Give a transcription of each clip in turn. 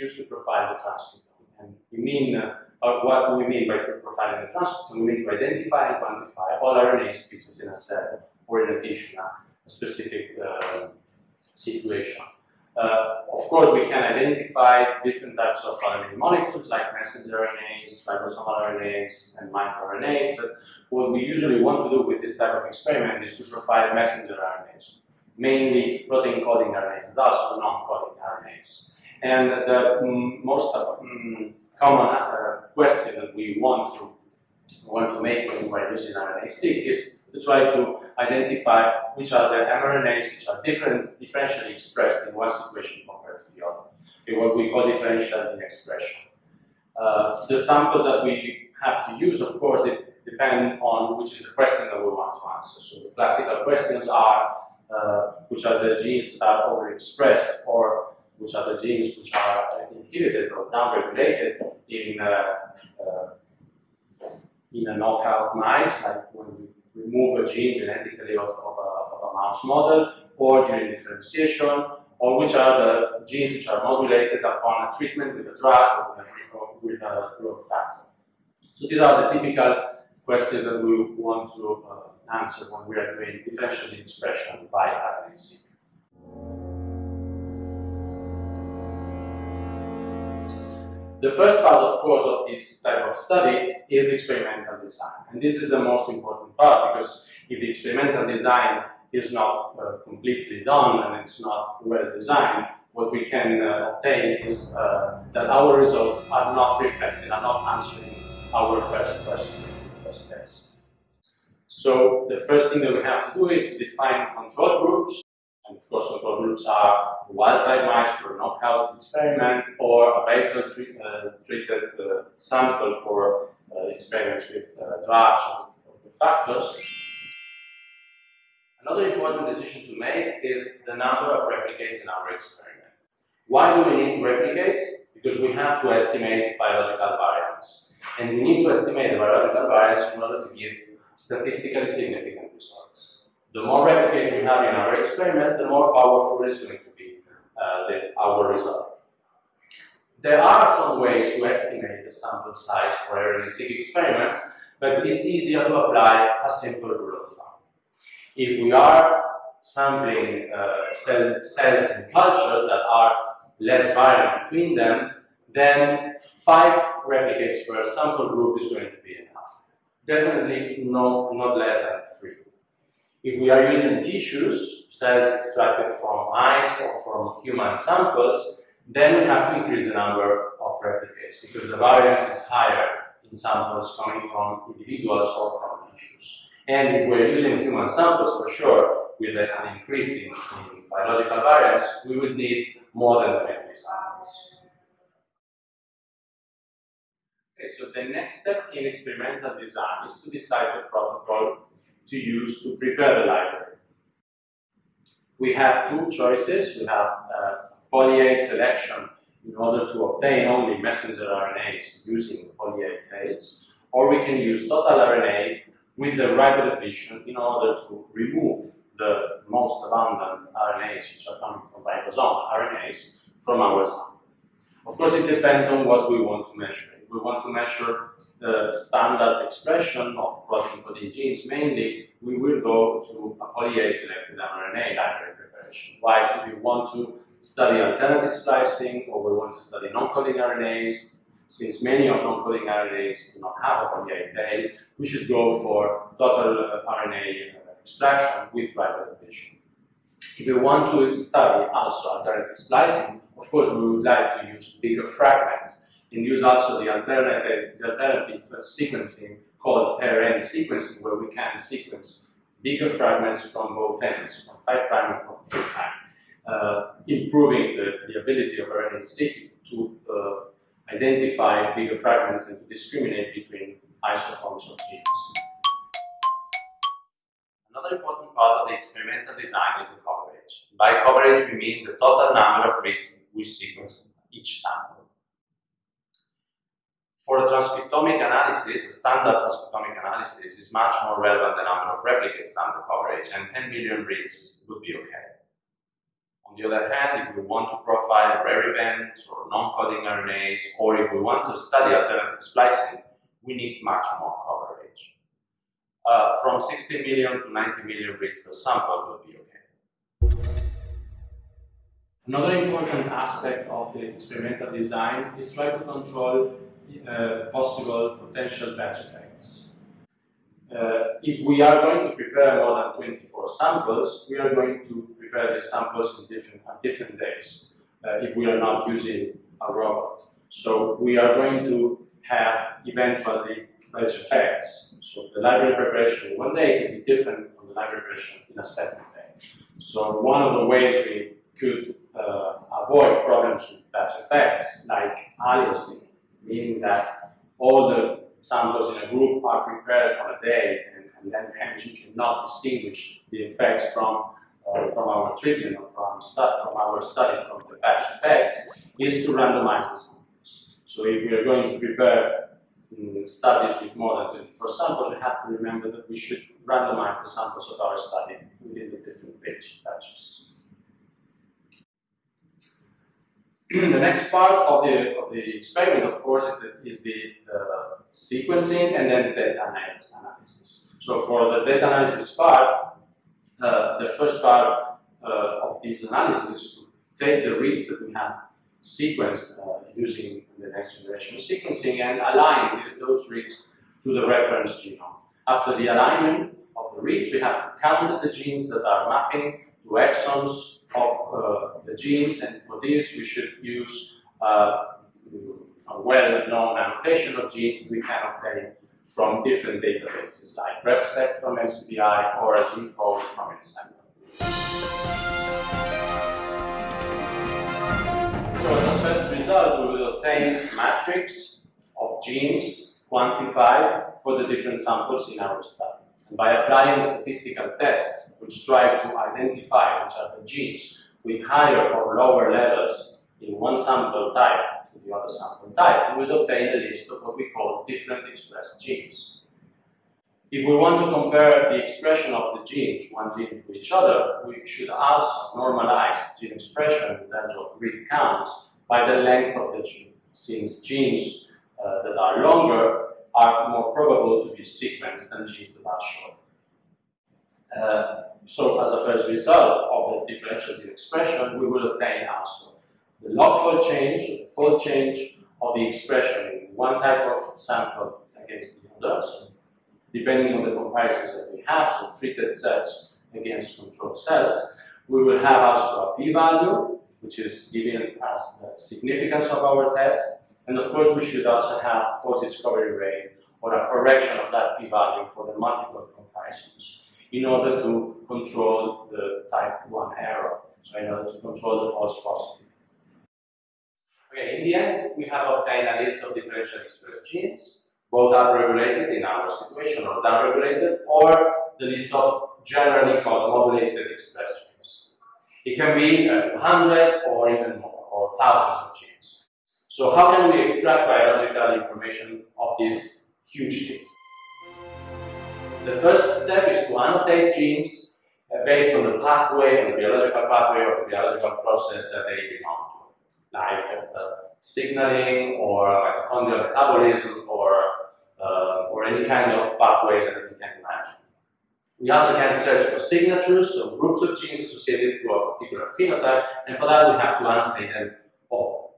used to profile the transcriptome. And we mean, uh, what we mean by profiling the transcriptome, we mean to identify and quantify all RNA species in a cell or in a tissue, a specific uh, situation. Uh, of course, we can identify different types of RNA molecules like messenger RNAs, ribosomal RNAs, and microRNAs, but what we usually want to do with this type of experiment is to profile messenger RNAs, mainly protein coding RNAs, thus non-coding RNAs. And the most mm, common uh, question that we want to want to make when we're using RNA-seq is to try to identify which are the mRNAs which are different, differentially expressed in one situation compared to the other. Okay, what we call differential expression. Uh, the samples that we have to use, of course, it depend on which is the question that we want to answer. So the classical questions are uh, which are the genes that are overexpressed or which are the genes which are inhibited or downregulated in uh, uh, in a knockout mice, like when we remove a gene genetically of, of, a, of a mouse model, or during differentiation, or which are the genes which are modulated upon a treatment with a drug or with a growth factor. So these are the typical questions that we want to uh, answer when we are doing differential expression by RNA-seq. The first part, of course, of this type of study is experimental design. And this is the most important part because if the experimental design is not uh, completely done and it's not well designed, what we can uh, obtain is uh, that our results are not reflected, are not answering our first question in the first place. So the first thing that we have to do is to define control groups and of course, control groups are wild-type mice for knockout experiment or a vehicle treat, uh, treated uh, sample for uh, experiments with uh, drugs or factors. Another important decision to make is the number of replicates in our experiment. Why do we need replicates? Because we have to estimate biological variance. And we need to estimate the biological variance in order to give statistically significant results the more replicates we have in our experiment, the more powerful is going to be uh, the, our result. There are some ways to estimate the sample size for RNA-seq experiments, but it's easier to apply a simple rule of thumb. If we are sampling uh, cell, cells in culture that are less variant between them, then five replicates per sample group is going to be enough. Definitely no, not less than three. If we are using tissues, cells extracted from mice or from human samples, then we have to increase the number of replicates because the variance is higher in samples coming from individuals or from tissues. And if we're using human samples, for sure, with an increase in, in biological variance, we would need more than 20 samples. Okay, so the next step in experimental design is to decide the protocol to use to prepare the library. We have two choices. We have uh, poly-A selection in order to obtain only messenger RNAs using poly-A tails, or we can use total RNA with the ribodepletion in order to remove the most abundant RNAs, which are coming from ribosomal RNAs, from our sample. Of course, it depends on what we want to measure. If we want to measure the standard expression of protein coding genes, mainly we will go to a poly-A selected mRNA library preparation. While if you want to study alternative splicing or we want to study non-coding RNAs, since many of non-coding RNAs do not have a poly-A tail, we should go for total RNA extraction with ribodepletion. If we want to study also alternative splicing, of course we would like to use bigger fragments and use also the alternative, the alternative sequencing called pair-end sequencing, where we can sequence bigger fragments from both ends, from 5' and from 3', uh, improving the, the ability of RNA-seq to uh, identify bigger fragments and to discriminate between isoforms of genes. Another important part of the experimental design is the coverage. By coverage, we mean the total number of reads we sequence each sample. For a transcriptomic analysis, a standard transcriptomic analysis is much more relevant the number of replicates the coverage, and 10 billion reads would be okay. On the other hand, if we want to profile rare events or non-coding RNAs, or if we want to study alternative splicing, we need much more coverage. Uh, from 60 million to 90 million reads per sample would be okay. Another important aspect of the experimental design is try to control uh, possible potential batch effects. Uh, if we are going to prepare more than 24 samples, we are going to prepare the samples in different, different days uh, if we are not using a robot. So we are going to have eventually batch effects. So the library preparation one day can be different from the library preparation in a second day. So one of the ways we could uh, avoid problems with batch effects, like aliasing, meaning that all the samples in a group are prepared on a day, and, and then hence you cannot distinguish the effects from uh, from our treatment or from, from our study from the batch effects, is to randomize the samples. So if we are going to prepare um, studies with more than 24 samples, we have to remember that we should randomize the samples of our study within the different batches. The next part of the, of the experiment, of course, is the, is the uh, sequencing and then the data analysis. So for the data analysis part, uh, the first part uh, of this analysis is to take the reads that we have sequenced uh, using the next generation sequencing and align those reads to the reference genome. After the alignment of the reads, we have to count the genes that are mapping to exons of uh, the genes, and for this we should use uh, a well-known annotation of genes we can obtain from different databases, like RefSeq from NCBI or a GENCODE from Ensembl. So as a first result, we will obtain matrix of genes quantified for the different samples in our study. By applying statistical tests which try to identify which are the genes with higher or lower levels in one sample type to the other sample type, we will obtain a list of what we call different expressed genes. If we want to compare the expression of the genes, one gene to each other, we should also normalize gene expression in terms of read counts by the length of the gene, since genes uh, that are longer are more probable to be sequenced than genes that are short. Uh, so as a first result of the differential expression, we will obtain also the log fold change, the fold change of the expression in one type of sample against the other. So depending on the comparisons that we have, so treated cells against control cells, we will have also a p-value, which is giving us the significance of our test, and of course, we should also have false discovery rate or a correction of that p-value for the multiple comparisons in order to control the type 1 error, so in order to control the false positive. Okay, in the end, we have obtained a list of differential expressed genes, both upregulated in our situation or downregulated, or the list of generally called modulated expressed genes. It can be a few hundred or even more, or thousands of genes. So how can we extract biological information of these huge list? The first step is to annotate genes uh, based on the pathway, on the biological pathway or the biological process that they belong to, like uh, signaling or mitochondrial metabolism or, uh, or any kind of pathway that we can imagine. We also can search for signatures, so groups of genes associated to a particular phenotype, and for that we have to annotate them all.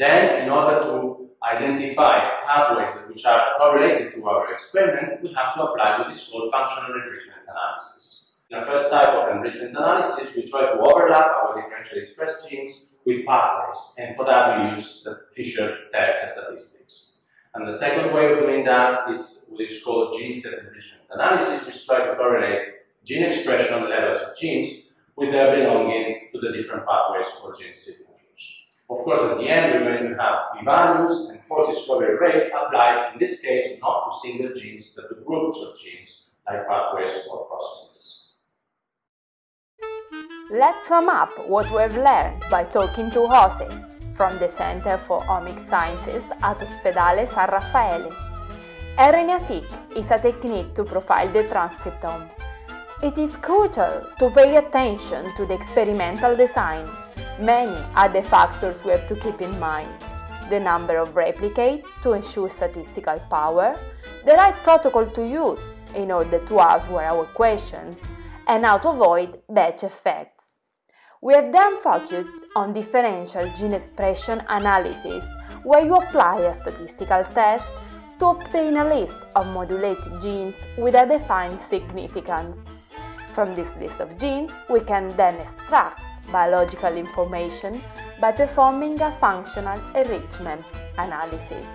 Then, in order to identify pathways which are correlated to our experiment, we have to apply what is called functional enrichment analysis. In the first type of enrichment analysis, we try to overlap our differentially expressed genes with pathways, and for that we use the Fisher test statistics. And the second way of doing that is what is called gene set enrichment analysis, which try to correlate gene expression levels of genes with their belonging to the different pathways or gene signals. Of course, at the end, we're going to have p-values and false discovery rate applied, in this case, not to single genes, but to groups of genes, like pathways or processes. Let's sum up what we've learned by talking to Jose from the Center for Omics Sciences at Ospedale San Raffaele. RNA-seq is a technique to profile the transcriptome. It is crucial to pay attention to the experimental design. Many are the factors we have to keep in mind. The number of replicates to ensure statistical power, the right protocol to use in order to answer our questions, and how to avoid batch effects. We have then focused on differential gene expression analysis, where you apply a statistical test to obtain a list of modulated genes with a defined significance. From this list of genes, we can then extract biological information by performing a functional enrichment analysis.